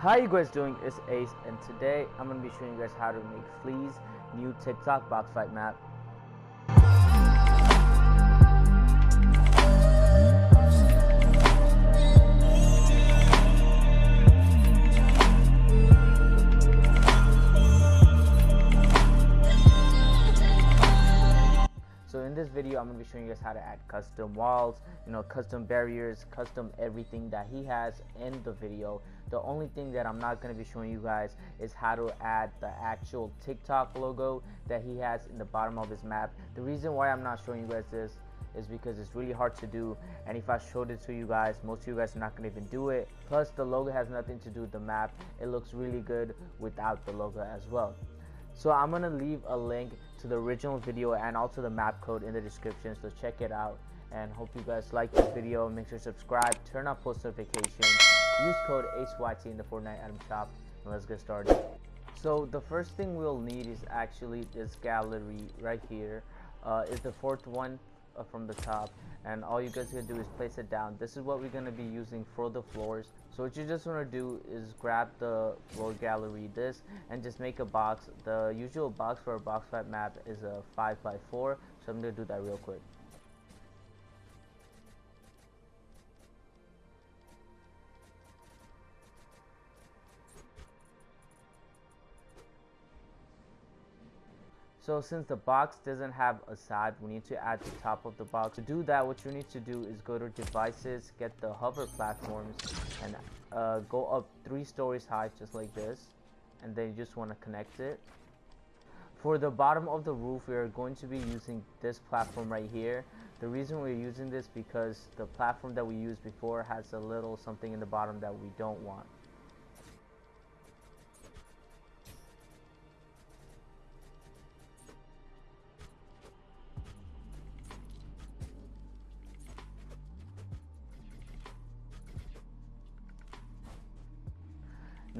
How you guys doing? It's Ace and today I'm going to be showing you guys how to make Flea's new TikTok box fight map. I'm to be showing you guys how to add custom walls, you know, custom barriers, custom everything that he has in the video. The only thing that I'm not to be showing you guys is how to add the actual TikTok logo that he has in the bottom of his map. The reason why I'm not showing you guys this is because it's really hard to do and if I showed it to you guys most of you guys are not to even do it plus the logo has nothing to do with the map it looks really good without the logo as well so I'm gonna leave a link to the original video and also the map code in the description so check it out. And hope you guys like this video. Make sure to subscribe turn on post notifications use code HYT in the Fortnite item shop and let's get started. So the first thing we'll need is actually this gallery right here uh, is the fourth one from the top and all you guys gonna do is place it down. This is what we're gonna be using for the floors. So what you just want to do is grab the floor gallery this and just make a box. The usual box for a box fight map is a 5 by 4 so I'm gonna do that real quick So since the box doesn't have a side, we need to add the top of the box. To do that, what you need to do is go to devices, get the hover platforms, and uh, go up three stories high, just like this. And then you just want to connect it. For the bottom of the roof, we are going to be using this platform right here. The reason we're using this because the platform that we used before has a little something in the bottom that we don't want.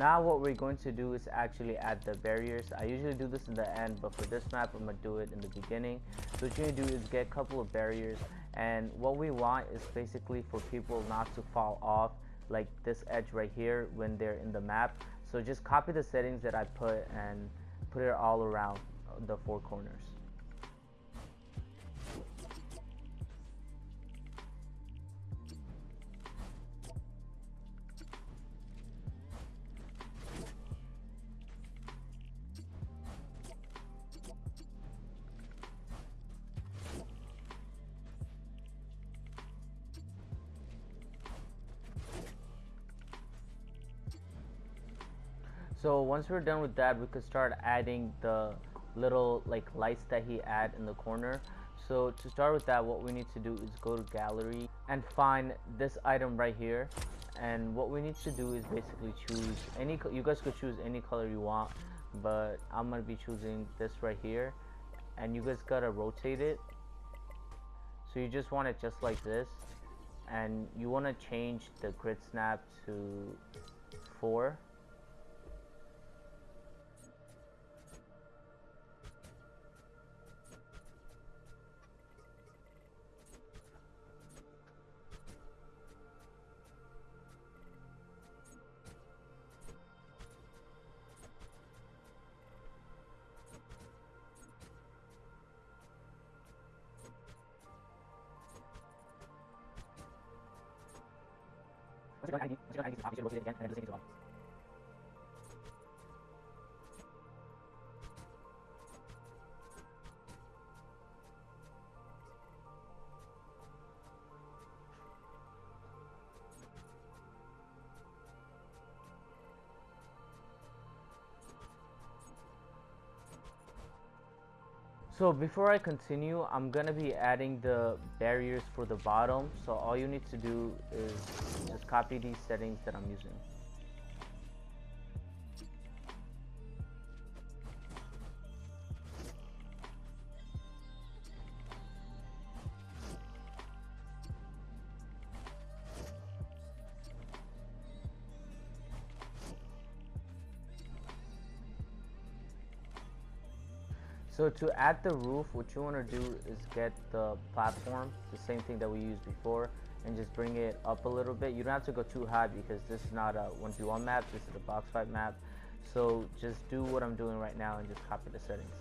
Now what we're going to do is actually add the barriers. I usually do this in the end, but for this map, I'm gonna do it in the beginning. So what you're gonna do is get a couple of barriers, and what we want is basically for people not to fall off like this edge right here when they're in the map. So just copy the settings that I put and put it all around the four corners. So once we're done with that, we could start adding the little like lights that he add in the corner. So to start with that, what we need to do is go to gallery and find this item right here. And what we need to do is basically choose any, you guys could choose any color you want, but I'm gonna be choosing this right here. And you guys gotta rotate it. So you just want it just like this. And you wanna change the grid snap to four it again and then the same bottom. So before I continue, I'm gonna be adding the barriers for the bottom. So all you need to do is just copy these settings that I'm using. So to add the roof, what you want to do is get the platform, the same thing that we used before, and just bring it up a little bit. You don't have to go too high because this is not a 1v1 map, this is a box fight map. So just do what I'm doing right now and just copy the settings.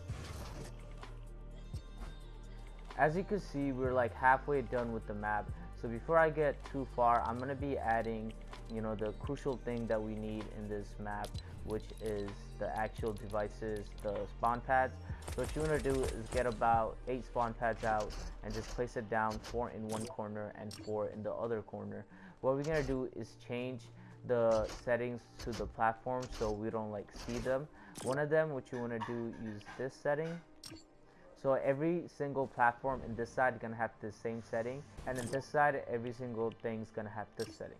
As you can see, we're like halfway done with the map. So before I get too far, I'm gonna be adding, you know, the crucial thing that we need in this map, which is the actual devices, the spawn pads. So what you wanna do is get about eight spawn pads out and just place it down, four in one corner and four in the other corner. What we're gonna do is change the settings to the platform so we don't like see them. One of them, what you wanna do, use this setting so every single platform in this side is gonna have the same setting, and in this side, every single thing is gonna have this setting.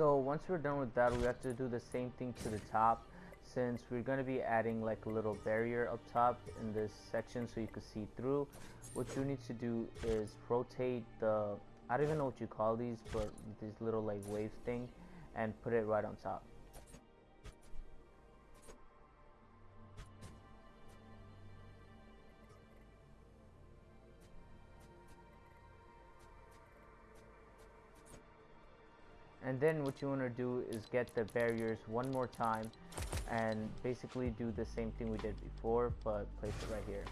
So once we're done with that, we have to do the same thing to the top since we're going to be adding like a little barrier up top in this section so you can see through. What you need to do is rotate the, I don't even know what you call these, but these little like wave thing and put it right on top. And then what you want to do is get the barriers one more time and basically do the same thing we did before but place it right here.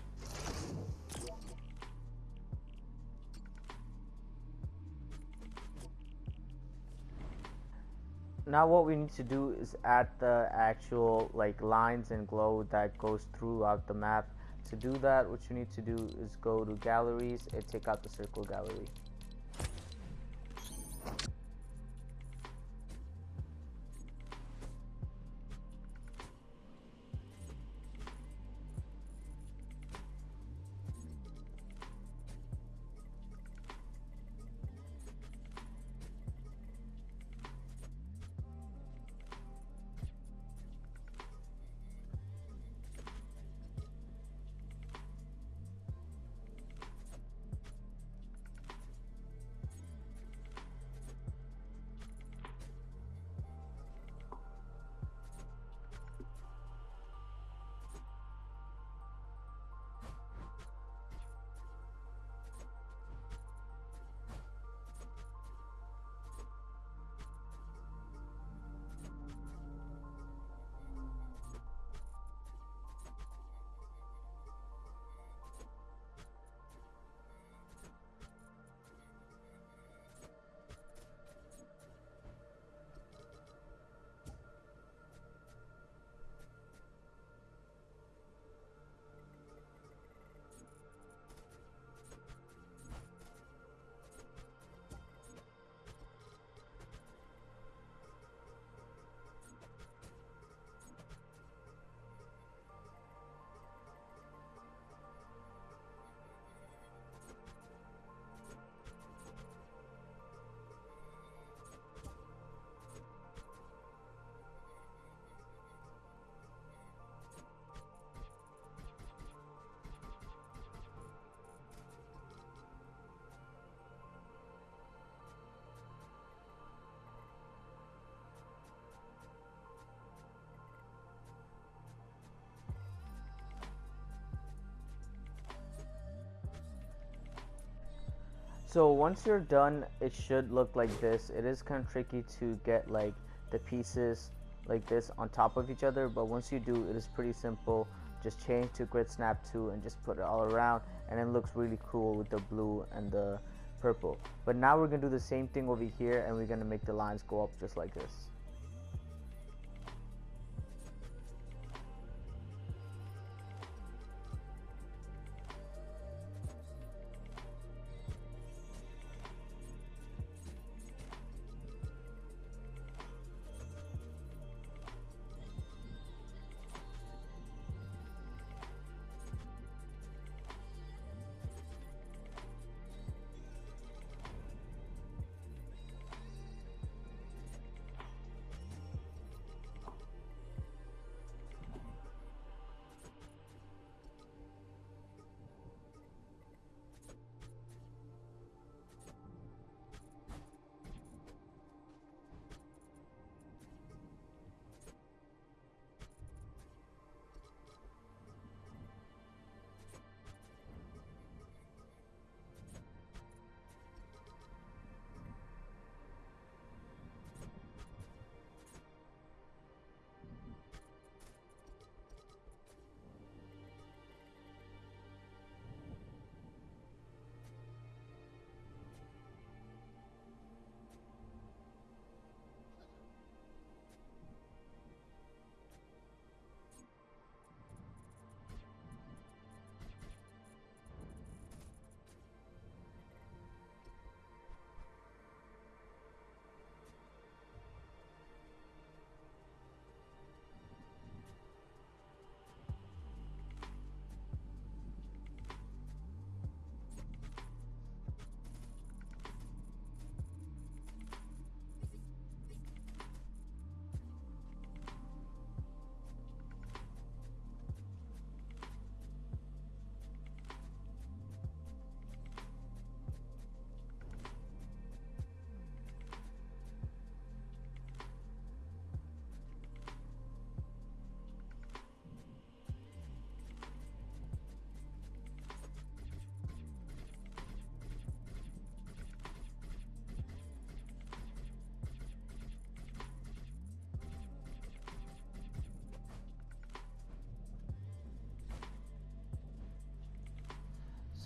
Now what we need to do is add the actual like lines and glow that goes throughout the map. To do that what you need to do is go to galleries and take out the circle gallery So once you're done, it should look like this. It is kind of tricky to get like the pieces like this on top of each other, but once you do, it is pretty simple. Just change to grid snap 2 and just put it all around and it looks really cool with the blue and the purple. But now we're gonna do the same thing over here and we're gonna make the lines go up just like this.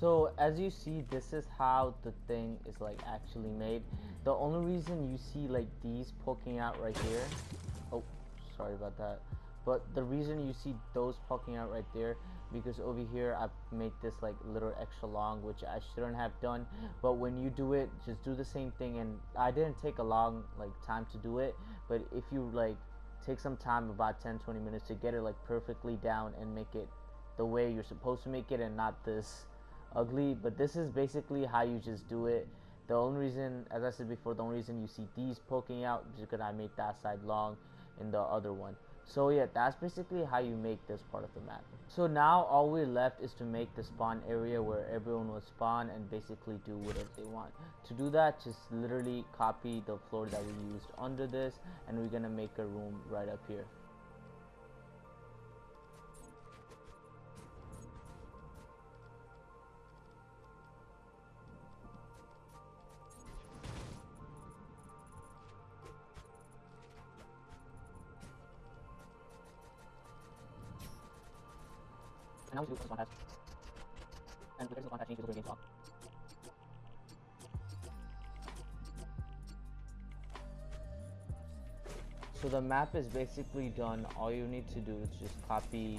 So as you see, this is how the thing is like actually made. The only reason you see like these poking out right here, oh, sorry about that. But the reason you see those poking out right there because over here I made this like little extra long which I shouldn't have done but when you do it just do the same thing and I didn't take a long like time to do it but if you like take some time about 10 20 minutes to get it like perfectly down and make it the way you're supposed to make it and not this ugly but this is basically how you just do it the only reason as I said before the only reason you see these poking out is because I made that side long in the other one so yeah, that's basically how you make this part of the map. So now all we're left is to make the spawn area where everyone will spawn and basically do whatever they want. To do that, just literally copy the floor that we used under this and we're gonna make a room right up here. Now we do spawn pads. And the spawn pads changes over game clock. So the map is basically done. All you need to do is just copy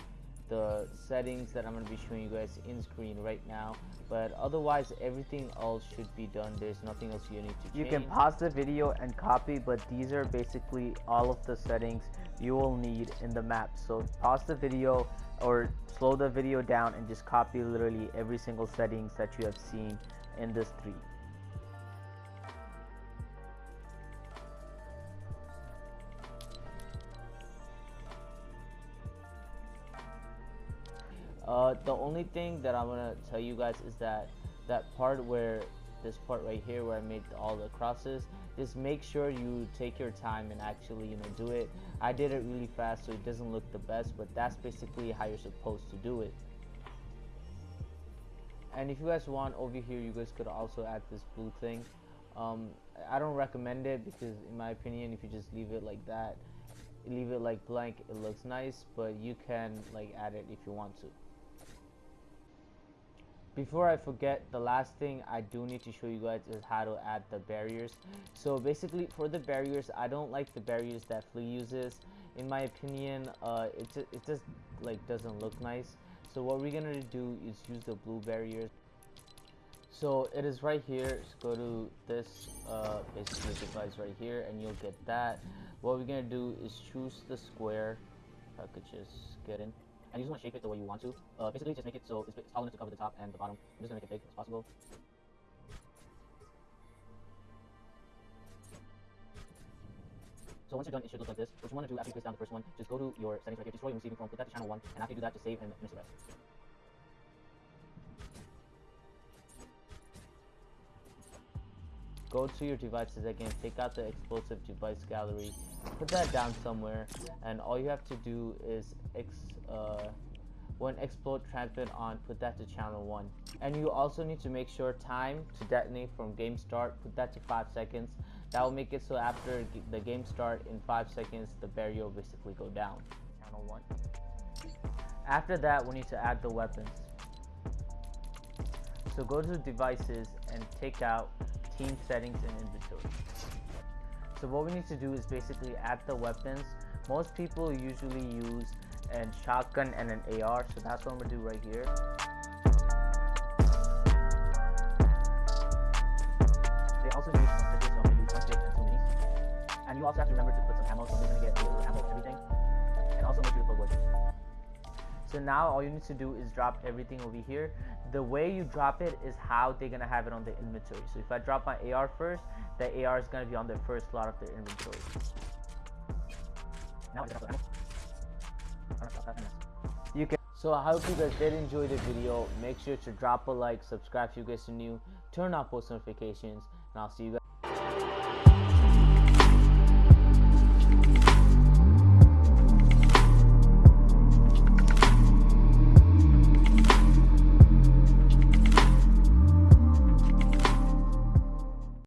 the settings that I'm going to be showing you guys in screen right now but otherwise everything else should be done. There's nothing else you need to change. you can pause the video and copy but these are basically all of the settings you will need in the map. So pause the video or slow the video down and just copy literally every single settings that you have seen in this 3 Uh, the only thing that I'm gonna tell you guys is that that part where this part right here where I made all the crosses just make sure you take your time and actually you know do it. I did it really fast so it doesn't look the best but that's basically how you're supposed to do it. And if you guys want over here you guys could also add this blue thing. Um, I don't recommend it because in my opinion if you just leave it like that leave it like blank it looks nice but you can like add it if you want to before I forget, the last thing I do need to show you guys is how to add the barriers. So basically, for the barriers, I don't like the barriers that Flea uses. In my opinion, uh, it, it just like doesn't look nice. So what we're gonna do is use the blue barriers. So it is right here. So go to this uh, basically device right here, and you'll get that. What we're gonna do is choose the square. If I could just get in and you just want to shape it the way you want to. Uh, basically, just make it so it's, it's tall enough to cover the top and the bottom. I'm just gonna make it big as possible. So once you're done, it should look like this. What you want to do after you place down the first one, just go to your settings right here, destroy your receiving phone, put that to channel 1, and after you do that, just save and finish the rest. Go to your devices again, take out the explosive device gallery, put that down somewhere, and all you have to do is ex uh, when explode transmit on put that to channel 1 and you also need to make sure time to detonate from game start put that to 5 seconds. That will make it so after the game start in 5 seconds the barrier will basically go down. Channel 1 after that we need to add the weapons. So go to devices and take out team settings and inventory. So what we need to do is basically add the weapons. Most people usually use and shotgun and an AR so that's what I'm gonna do right here. They also use some so I'm gonna use and two minis. And you also have to remember to put some ammo so I'm gonna get ammo everything. And also make sure to put wood so now all you need to do is drop everything over here. The way you drop it is how they're gonna have it on the inventory. So if I drop my AR first the AR is gonna be on the first slot of their inventory. You can so i hope you guys did enjoy the video. Make sure to drop a like subscribe if you guys are new turn on post notifications and i'll see you guys